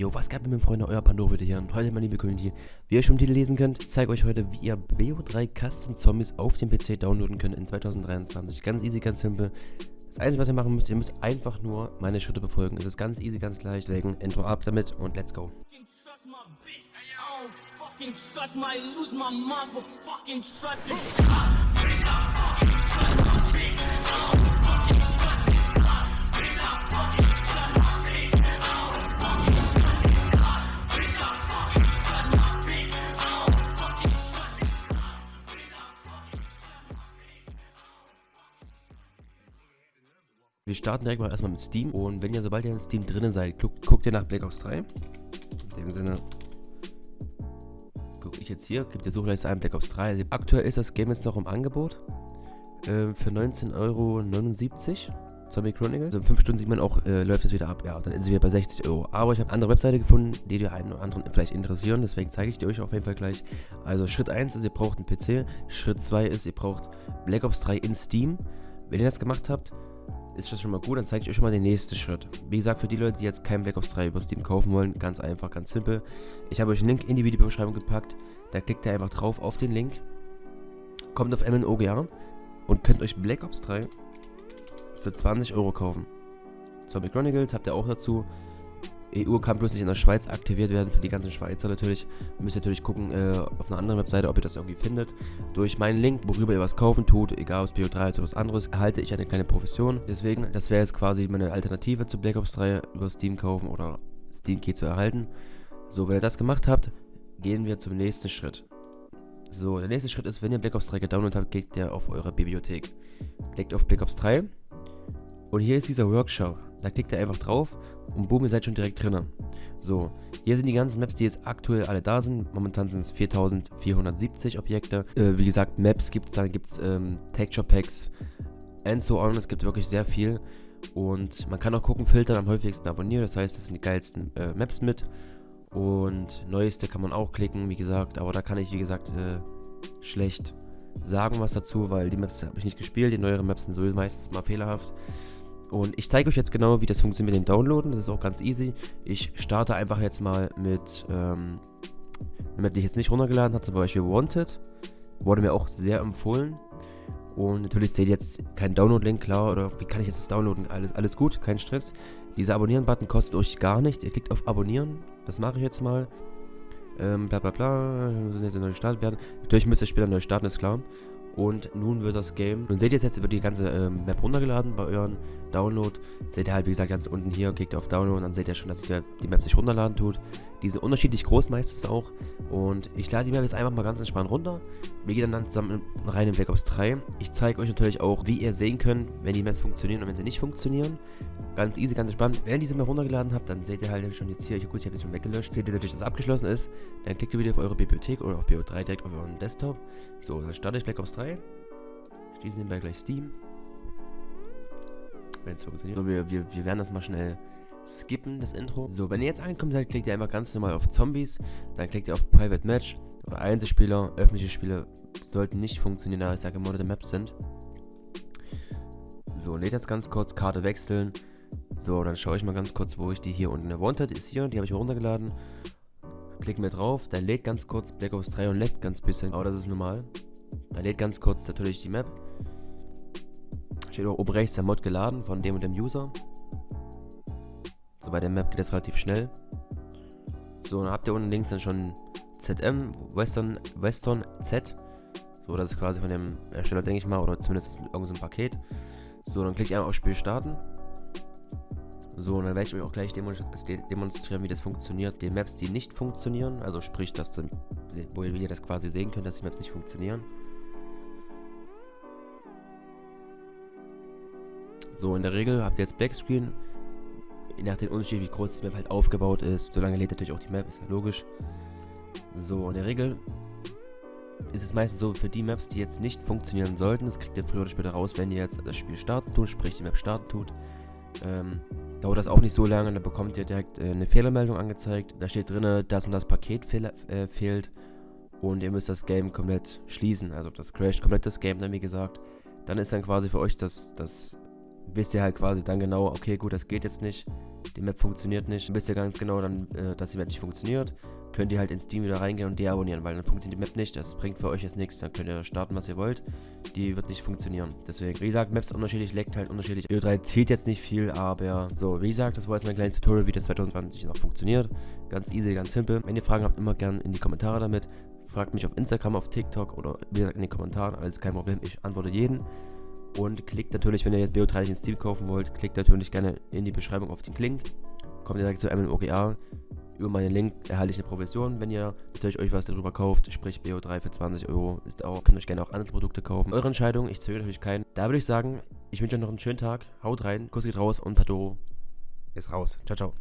Jo, was geht mit meinen Freunden, euer Pandora wieder hier und heute, meine liebe Community, wie ihr schon im Titel lesen könnt, ich zeige euch heute, wie ihr BO3 Custom Zombies auf dem PC downloaden könnt in 2023. Ganz easy, ganz simpel. Das Einzige, was ihr machen müsst, ihr müsst einfach nur meine Schritte befolgen. Es ist ganz easy, ganz leicht. Deswegen Intro ab damit und let's go. Trust my, Wir starten direkt mal erstmal mit Steam und wenn ihr sobald ihr in Steam drinnen seid, guckt, guckt ihr nach Black Ops 3. In dem Sinne gucke ich jetzt hier, gibt der Suchleiste ein Black Ops 3. Also aktuell ist das Game jetzt noch im Angebot äh, für 19,79 Euro. Zombie Chronicle. Also in 5 Stunden sieht man auch, äh, läuft es wieder ab. Ja, dann ist es wieder bei 60 Euro. Aber ich habe andere Webseite gefunden, die die einen oder anderen vielleicht interessieren. Deswegen zeige ich die euch auf jeden Fall gleich. Also Schritt 1 ist, ihr braucht einen PC. Schritt 2 ist, ihr braucht Black Ops 3 in Steam. Wenn ihr das gemacht habt, ist das schon mal gut, dann zeige ich euch schon mal den nächsten Schritt. Wie gesagt, für die Leute, die jetzt kein Black Ops 3 über Steam kaufen wollen, ganz einfach, ganz simpel. Ich habe euch einen Link in die Videobeschreibung gepackt, da klickt ihr einfach drauf auf den Link, kommt auf MNOGA und könnt euch Black Ops 3 für 20 Euro kaufen. Zombie Chronicles habt ihr auch dazu. EU kann bloß nicht in der Schweiz aktiviert werden für die ganzen Schweizer natürlich. Ihr müsst natürlich gucken äh, auf einer anderen Webseite, ob ihr das irgendwie findet. Durch meinen Link, worüber ihr was kaufen tut, egal ob es BO3 oder was anderes, erhalte ich eine kleine Profession. Deswegen, das wäre jetzt quasi meine Alternative zu Black Ops 3 über Steam kaufen oder Steam Key zu erhalten. So, wenn ihr das gemacht habt, gehen wir zum nächsten Schritt. So, der nächste Schritt ist, wenn ihr Black Ops 3 gedownloadet habt, geht ihr auf eure Bibliothek. Klickt auf Black Ops 3 und hier ist dieser Workshop. Da klickt ihr einfach drauf und boom, ihr seid schon direkt drinnen. So, hier sind die ganzen Maps, die jetzt aktuell alle da sind. Momentan sind es 4470 Objekte. Äh, wie gesagt, Maps gibt es, dann gibt es ähm, Texture Packs and so on. Es gibt wirklich sehr viel. Und man kann auch gucken, filtern am häufigsten abonnieren. Das heißt, das sind die geilsten äh, Maps mit. Und neueste kann man auch klicken, wie gesagt. Aber da kann ich, wie gesagt, äh, schlecht sagen was dazu, weil die Maps habe ich nicht gespielt. Die neueren Maps sind so meistens mal fehlerhaft. Und ich zeige euch jetzt genau, wie das funktioniert mit dem Downloaden. Das ist auch ganz easy. Ich starte einfach jetzt mal mit ähm, eine Map, die ich jetzt nicht runtergeladen habe, zum Beispiel Wanted. Wurde mir auch sehr empfohlen. Und natürlich seht ihr jetzt keinen Download-Link, klar, oder wie kann ich jetzt das downloaden? Alles, alles gut, kein Stress. Dieser Abonnieren-Button kostet euch gar nichts. Ihr klickt auf Abonnieren, das mache ich jetzt mal. Ähm, bla bla bla, müssen jetzt neu gestartet werden. Natürlich müsst ihr später neu starten, ist klar. Und nun wird das Game, nun seht ihr es jetzt, wird die ganze ähm, Map runtergeladen bei euren Download. Seht ihr halt, wie gesagt, ganz unten hier, klickt auf Download und dann seht ihr schon, dass sich die Map sich runterladen tut. Die sind unterschiedlich groß meistens auch. Und ich lade die Map jetzt einfach mal ganz entspannt runter. Wir gehen dann zusammen rein in Black Ops 3. Ich zeige euch natürlich auch, wie ihr sehen könnt, wenn die Maps funktionieren und wenn sie nicht funktionieren. Ganz easy, ganz entspannt. Wenn ihr diese Map runtergeladen habt, dann seht ihr halt schon jetzt hier, ich, gut, ich habe jetzt schon weggelöscht, seht ihr natürlich, dass es abgeschlossen ist. Dann klickt ihr wieder auf eure Bibliothek oder auf BO3 direkt auf euren Desktop. So, dann starte ich Black Ops 3. Schließen nebenbei gleich Steam. Wenn es funktioniert. So, wir, wir, wir werden das mal schnell skippen, das Intro. So, wenn ihr jetzt angekommen seid, klickt ihr einfach ganz normal auf Zombies. Dann klickt ihr auf Private Match. Oder Einzelspieler, öffentliche Spiele sollten nicht funktionieren, da es ja gemoddete Maps sind. So, lädt jetzt ganz kurz, Karte wechseln. So, dann schaue ich mal ganz kurz, wo ich die hier unten. Wanted ist hier, die habe ich runtergeladen. Klicken wir drauf, dann lädt ganz kurz Black Ops 3 und lädt ganz bisschen. Aber das ist normal. Da lädt ganz kurz natürlich die Map. Steht auch oben rechts der Mod geladen von dem und dem User. So, bei der Map geht das relativ schnell. So, dann habt ihr unten links dann schon ZM, Western, Western Z. So, das ist quasi von dem Ersteller, denke ich mal, oder zumindest irgendein so Paket. So, dann klickt ihr auf Spiel starten. So, und dann werde ich euch auch gleich demonstrieren, wie das funktioniert. Die Maps, die nicht funktionieren, also sprich, dass, wo ihr das quasi sehen könnt, dass die Maps nicht funktionieren. So, in der Regel habt ihr jetzt Backscreen. Je nach dem Unterschied, wie groß die Map halt aufgebaut ist. Solange lädt natürlich auch die Map, ist ja logisch. So, in der Regel ist es meistens so, für die Maps, die jetzt nicht funktionieren sollten, das kriegt ihr früher oder später raus, wenn ihr jetzt das Spiel starten tut, sprich die Map starten tut. Ähm, dauert das auch nicht so lange, dann bekommt ihr direkt äh, eine Fehlermeldung angezeigt. Da steht drin, dass und das Paket fehl, äh, fehlt und ihr müsst das Game komplett schließen. Also das crasht komplett das Game dann, wie gesagt. Dann ist dann quasi für euch das, das wisst ihr halt quasi dann genau, okay, gut, das geht jetzt nicht, die Map funktioniert nicht. Wisst ihr ganz genau dann, äh, dass die Map nicht funktioniert. Könnt ihr halt in Steam wieder reingehen und deabonnieren, weil dann funktioniert die Map nicht. Das bringt für euch jetzt nichts. Dann könnt ihr starten, was ihr wollt. Die wird nicht funktionieren. Deswegen, wie gesagt, Maps unterschiedlich, leckt halt unterschiedlich. BO3 zählt jetzt nicht viel, aber so, wie gesagt, das war jetzt mein kleines Tutorial, wie das 2020 noch funktioniert. Ganz easy, ganz simpel. Wenn ihr Fragen habt, immer gerne in die Kommentare damit. Fragt mich auf Instagram, auf TikTok oder wie gesagt in den Kommentaren. Alles kein Problem. Ich antworte jeden. Und klickt natürlich, wenn ihr jetzt BO3 in Steam kaufen wollt, klickt natürlich gerne in die Beschreibung auf den Link. Kommt direkt zu MMOGA. Über meinen Link erhalte ich eine Provision, wenn ihr natürlich euch was darüber kauft. Sprich BO3 für 20 Euro ist auch. Könnt euch gerne auch andere Produkte kaufen. Eure Entscheidung, ich zögere natürlich keinen. Da würde ich sagen, ich wünsche euch noch einen schönen Tag. Haut rein, Kuss geht raus und Pato ist raus. Ciao, ciao.